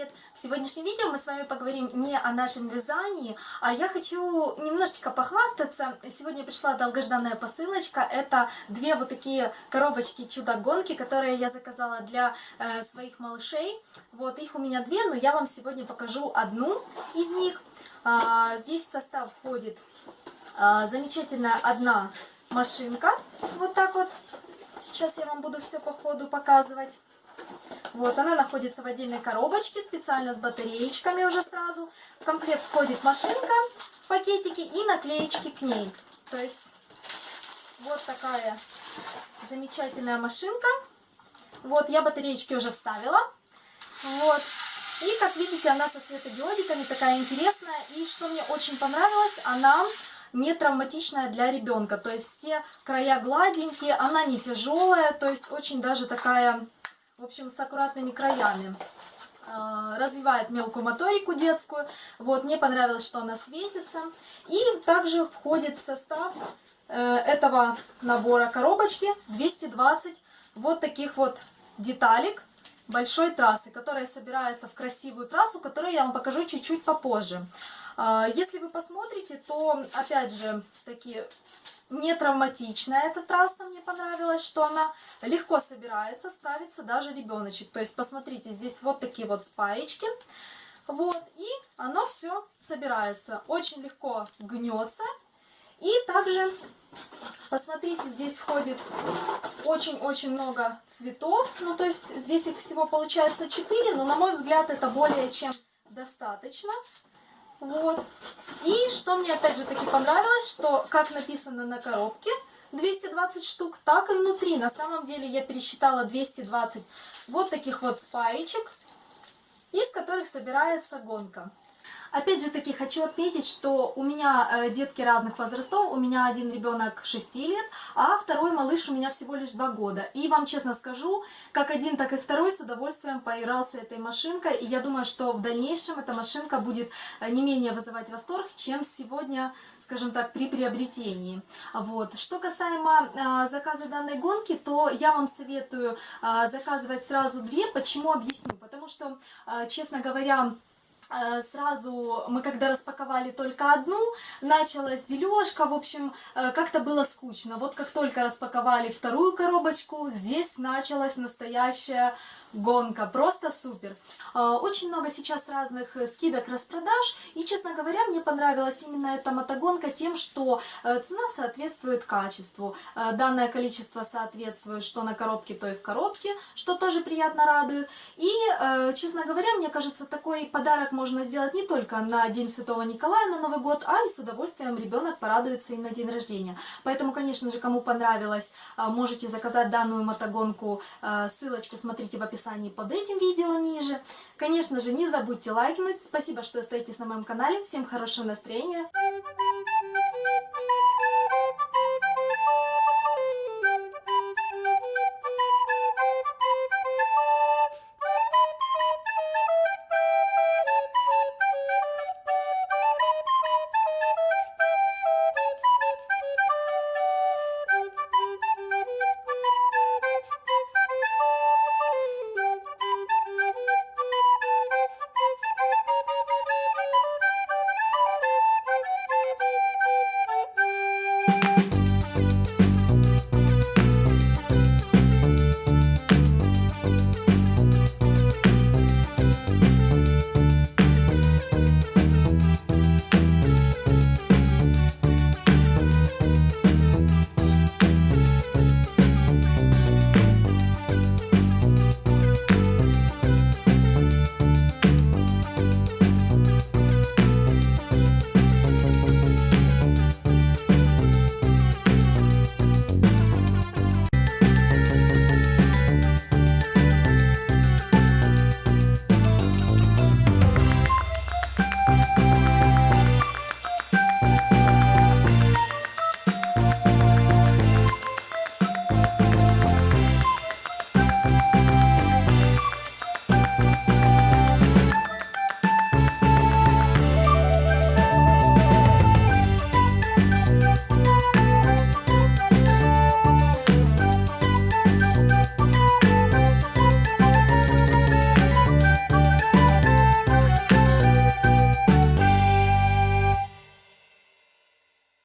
привет! В сегодняшнем видео мы с вами поговорим не о нашем вязании, а я хочу немножечко похвастаться. Сегодня пришла долгожданная посылочка. Это две вот такие коробочки чудо-гонки, которые я заказала для э, своих малышей. Вот, их у меня две, но я вам сегодня покажу одну из них. А, здесь в состав входит а, замечательная одна машинка. Вот так вот. Сейчас я вам буду все по ходу показывать. Вот, она находится в отдельной коробочке, специально с батареечками уже сразу. В комплект входит машинка, пакетики и наклеечки к ней. То есть, вот такая замечательная машинка. Вот, я батареечки уже вставила. Вот. И, как видите, она со светодиодиками такая интересная. И что мне очень понравилось, она не травматичная для ребенка. То есть все края гладенькие, она не тяжелая, то есть очень даже такая в общем, с аккуратными краями. А, развивает мелкую моторику детскую. Вот, мне понравилось, что она светится. И также входит в состав э, этого набора коробочки 220 вот таких вот деталек большой трассы, которая собирается в красивую трассу, которую я вам покажу чуть-чуть попозже. А, если вы посмотрите, то, опять же, такие не травматичная эта трасса, мне понравилось, что она легко собирается, справится даже ребеночек. То есть, посмотрите, здесь вот такие вот спаечки. Вот, и оно все собирается. Очень легко гнется. И также, посмотрите, здесь входит очень-очень много цветов. Ну, то есть, здесь их всего получается 4, но, на мой взгляд, это более чем достаточно. Вот. И что мне опять же таки понравилось, что как написано на коробке, 220 штук, так и внутри. На самом деле я пересчитала 220 вот таких вот спаечек, из которых собирается гонка. Опять же таки хочу отметить, что у меня э, детки разных возрастов. У меня один ребенок 6 лет, а второй малыш у меня всего лишь 2 года. И вам честно скажу, как один, так и второй с удовольствием поигрался этой машинкой. И я думаю, что в дальнейшем эта машинка будет э, не менее вызывать восторг, чем сегодня, скажем так, при приобретении. Вот. Что касаемо э, заказа данной гонки, то я вам советую заказывать сразу две. Почему? Объясню. Потому что, честно говоря, сразу мы когда распаковали только одну, началась дележка, в общем, э, как-то было скучно. Вот как только распаковали вторую коробочку, здесь началась настоящая гонка, просто супер. А, очень много сейчас разных э, скидок, распродаж, и, честно говоря, мне понравилась именно эта мотогонка тем, что э, цена соответствует качеству. Э, данное количество соответствует что на коробке, то и в коробке, что тоже приятно радует. И, честно говоря, мне кажется, такой подарок можно сделать не только на День Святого Николая, на Новый год, а и с удовольствием ребенок порадуется и на день рождения. Поэтому, конечно же, кому понравилось, можете заказать данную мотогонку, ссылочку смотрите в описании описании под этим видео ниже. Конечно же, не забудьте лайкнуть. Спасибо, что остаетесь на моем канале. Всем хорошего настроения.